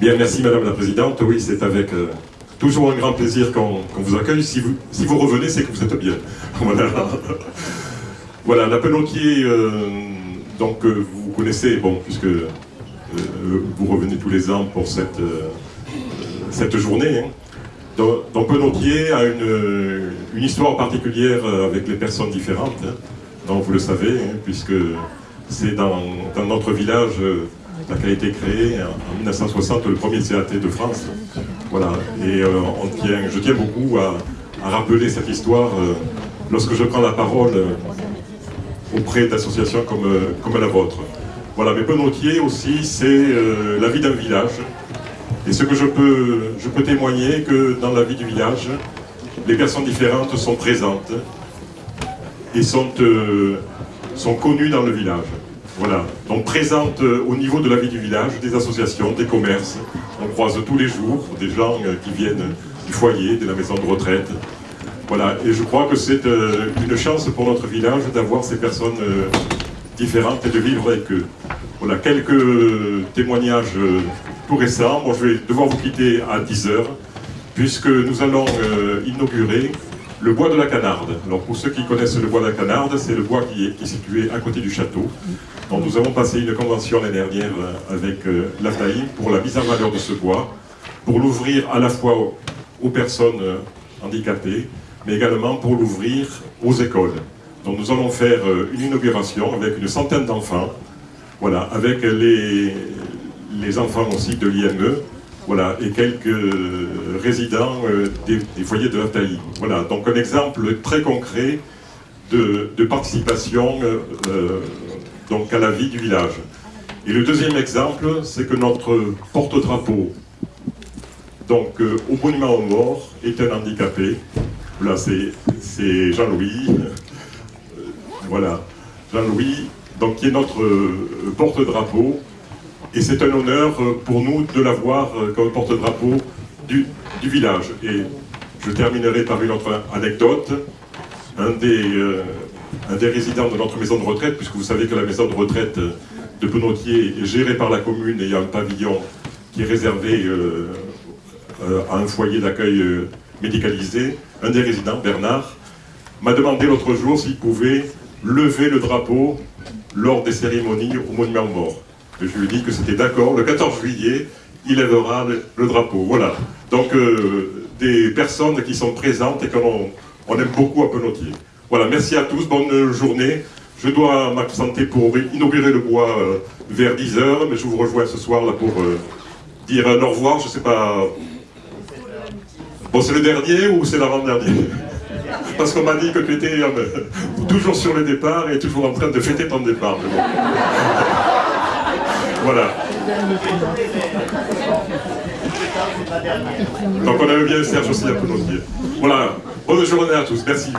Bien, merci Madame la Présidente. Oui, c'est avec euh, toujours un grand plaisir qu'on vous accueille. Si vous, revenez, c'est que vous êtes bien. Voilà. voilà, la Penotier, euh, donc euh, vous connaissez, bon, puisque euh, vous revenez tous les ans pour cette, cette journée. hein. Donc, donc a une, une histoire particulière avec les personnes différentes. hein. Donc vous le savez, hein, puisque c'est dans, dans notre village euh, qu'a été créé en en 1960 le premier CAT de France. Voilà, et euh, je tiens beaucoup à, rappeler cette histoire euh, lorsque je prends la parole euh, auprès d'associations comme, comme la vôtre. Voilà, mais Penotier aussi, c'est la vie d'un village. Et ce que je peux, je peux témoigner, que dans la vie du village, les personnes différentes sont présentes et sont, sont connues dans le village. Voilà, donc présentes euh, au niveau de la vie du village, des associations, des commerces. On croise tous les jours des gens euh, qui viennent du foyer, de la maison de retraite. Voilà, et je crois que c'est euh, une chance pour notre village d'avoir ces personnes différentes et de vivre avec eux. Voilà, quelques témoignages tout récents. Bon, je vais devoir vous quitter à 10h, puisque nous allons inaugurer le bois de la Canarde. Alors pour ceux qui connaissent le bois de la Canarde, c'est le bois qui est, situé à côté du château. Donc nous avons passé une convention l'année dernière euh, avec euh, l'AFTAI pour la mise en valeur de ce bois, pour l'ouvrir à la fois aux, aux personnes euh, handicapées, mais également pour l'ouvrir aux écoles. Donc nous allons faire euh, une inauguration avec une centaine d'enfants, voilà, avec les, les enfants aussi de l'IME, voilà, et quelques euh, résidents euh, des, foyers de l'AFTAI. Voilà, donc un exemple très concret de, participation euh, donc à la vie du village. Et le deuxième exemple, c'est que notre porte-drapeau, donc au monument aux morts, est un handicapé. Voilà, c'est Jean-Louis. Voilà, Jean-Louis, donc qui est notre porte-drapeau. Et c'est un honneur euh, pour nous de l'avoir euh, comme porte-drapeau du, village. Et je terminerai par une autre anecdote. Un des, euh, un des résidents de notre maison de retraite, puisque vous savez que la maison de retraite de Penotier est gérée par la commune et il y a un pavillon qui est réservé à un foyer d'accueil médicalisé. Un des résidents, Bernard, m'a demandé l'autre jour s'il pouvait lever le drapeau lors des cérémonies au monument. Et je lui ai dit que c'était d'accord, le 14 juillet, il lèvera le, drapeau. Voilà. Donc, euh, des personnes qui sont présentes et qu'on on aime beaucoup à Penotier. Voilà, merci à tous, bonne journée. Je dois m'absenter pour inaugurer le bois euh, vers 10h, mais je vous rejoins ce soir là pour euh, dire un au revoir, je sais pas. Bon, c'est le dernier ou c'est l'avant-dernier? Parce qu'on m'a dit que tu étais toujours sur le départ et toujours en train de fêter ton départ. Voilà. Donc on aime bien Serge aussi à Penotier. Voilà, bonne journée à tous, merci.